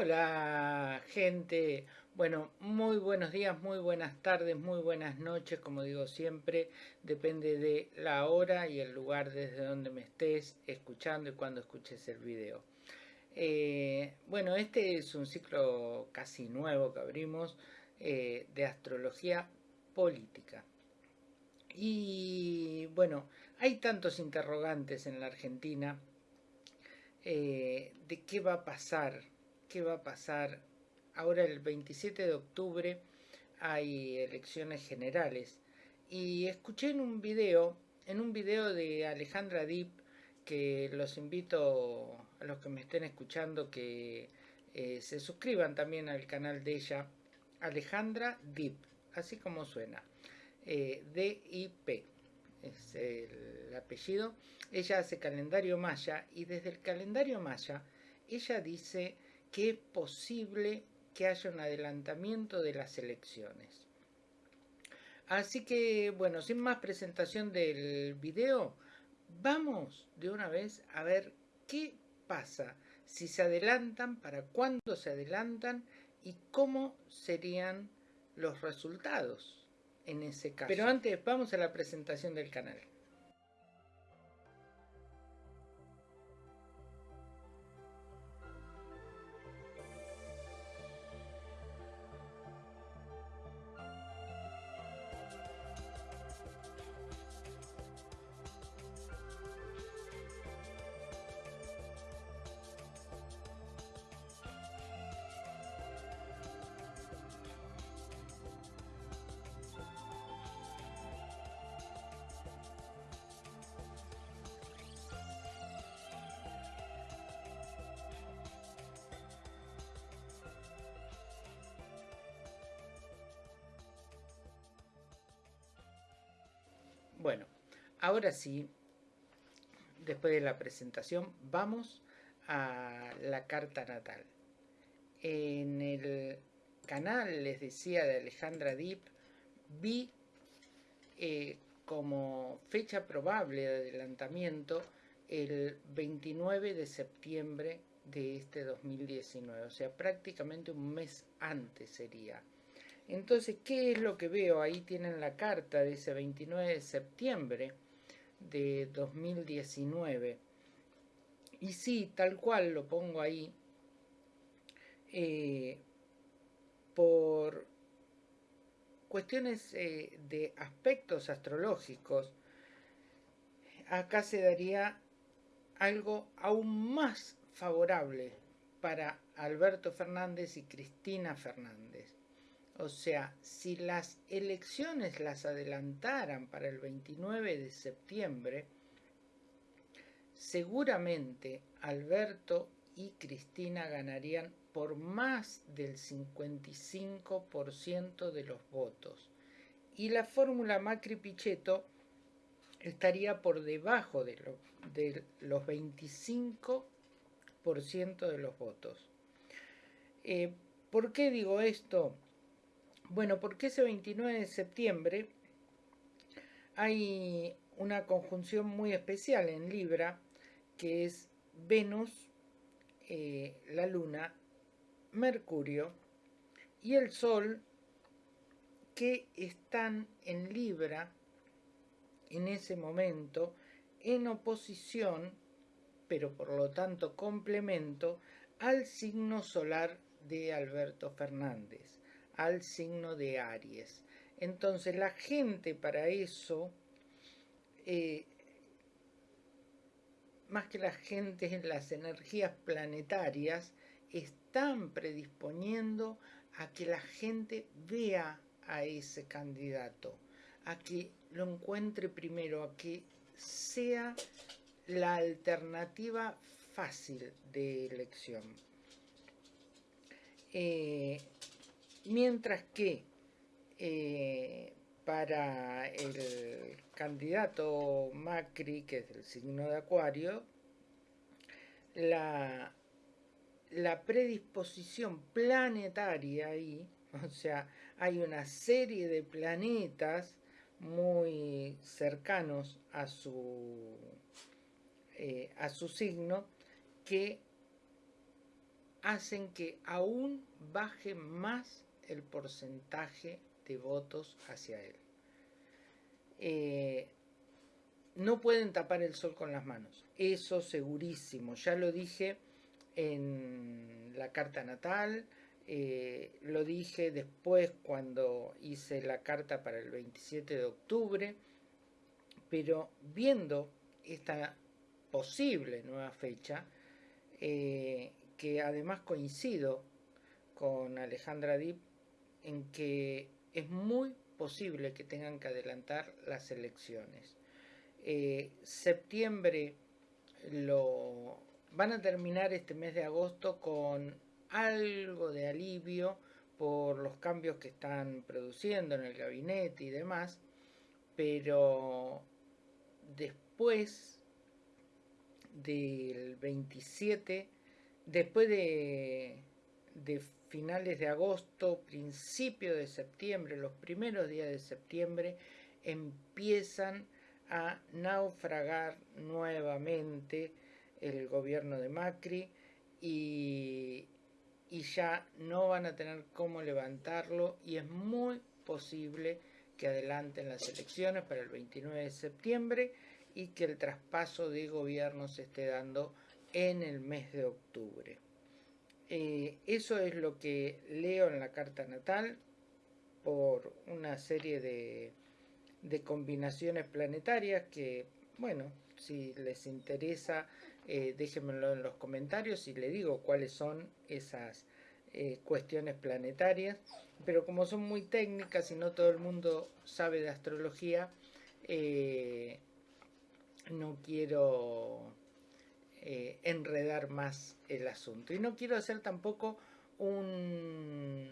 Hola gente, bueno, muy buenos días, muy buenas tardes, muy buenas noches, como digo siempre, depende de la hora y el lugar desde donde me estés escuchando y cuando escuches el video. Eh, bueno, este es un ciclo casi nuevo que abrimos eh, de astrología política. Y bueno, hay tantos interrogantes en la Argentina eh, de qué va a pasar qué va a pasar. Ahora el 27 de octubre hay elecciones generales y escuché en un video, en un video de Alejandra Deep, que los invito a los que me estén escuchando que eh, se suscriban también al canal de ella, Alejandra Deep, así como suena, eh, D-I-P es el apellido. Ella hace calendario maya y desde el calendario maya ella dice que es posible que haya un adelantamiento de las elecciones. Así que, bueno, sin más presentación del video, vamos de una vez a ver qué pasa, si se adelantan, para cuándo se adelantan y cómo serían los resultados en ese caso. Pero antes vamos a la presentación del canal. Bueno, ahora sí, después de la presentación, vamos a la carta natal. En el canal, les decía, de Alejandra Deep, vi eh, como fecha probable de adelantamiento el 29 de septiembre de este 2019, o sea, prácticamente un mes antes sería. Entonces, ¿qué es lo que veo? Ahí tienen la carta de ese 29 de septiembre de 2019. Y sí, tal cual lo pongo ahí, eh, por cuestiones eh, de aspectos astrológicos, acá se daría algo aún más favorable para Alberto Fernández y Cristina Fernández. O sea, si las elecciones las adelantaran para el 29 de septiembre, seguramente Alberto y Cristina ganarían por más del 55% de los votos. Y la fórmula Macri-Pichetto estaría por debajo de, los 25% de los votos. Eh, ¿Por qué digo esto? Bueno, porque ese 29 de septiembre hay una conjunción muy especial en Libra, que es Venus, eh, la Luna, Mercurio y el Sol, que están en Libra en ese momento en oposición, pero por lo tanto complemento, al signo solar de Alberto Fernández al signo de Aries. Entonces la gente para eso, eh, más que la gente, las energías planetarias están predisponiendo a que la gente vea a ese candidato, a que lo encuentre primero, a que sea la alternativa fácil de elección. Eh, mientras que eh, para el candidato Macri, que es el signo de Acuario, la, predisposición planetaria ahí, o sea, hay una serie de planetas muy cercanos a su, eh, a su signo que hacen que aún baje más el porcentaje de votos hacia él. Eh, no pueden tapar el sol con las manos, eso segurísimo, ya lo dije en la carta natal, eh, lo dije después cuando hice la carta para el 27 de octubre, pero viendo esta posible nueva fecha, eh, que además coincido con Alejandra Dip en que es muy posible que tengan que adelantar las elecciones. Eh, septiembre lo van a terminar este mes de agosto con algo de alivio por los cambios que están produciendo en el gabinete y demás, pero después del 27, después de, de finales de agosto, principio de septiembre, los primeros días de septiembre, empiezan a naufragar nuevamente el gobierno de Macri y, y ya no van a tener cómo levantarlo y es muy posible que adelanten las elecciones para el 29 de septiembre y que el traspaso de gobierno se esté dando en el mes de octubre. Eh, eso es lo que leo en la carta natal por una serie de, combinaciones planetarias que, bueno, si les interesa, eh, déjenmelo en los comentarios y le digo cuáles son esas eh, cuestiones planetarias. Pero como son muy técnicas y no todo el mundo sabe de astrología, no quiero eh, enredar más el asunto. Y no quiero hacer tampoco un,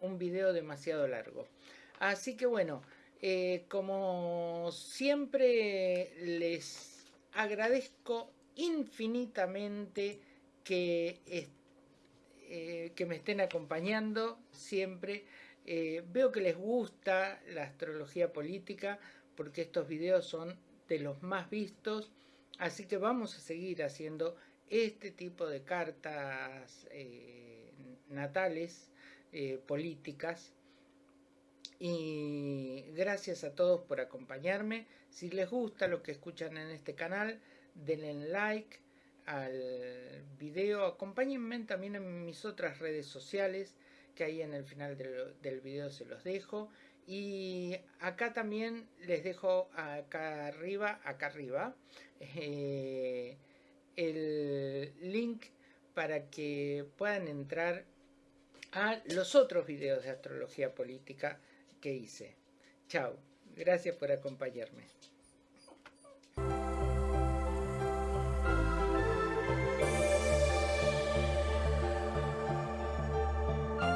un video demasiado largo. Así que bueno, eh, como siempre les agradezco infinitamente que, eh, que me estén acompañando siempre. veo que les gusta la astrología política porque estos videos son de los más vistos Así que vamos a seguir haciendo este tipo de cartas eh, natales, eh, políticas. Y gracias a todos por acompañarme. Si les gusta lo que escuchan en este canal, denle like al video. Acompáñenme también en mis otras redes sociales, que ahí en el final del, del video se los dejo. Y acá también les dejo acá arriba, acá arriba, eh, el link para que puedan entrar a los otros videos de astrología política que hice. Chao, gracias por acompañarme.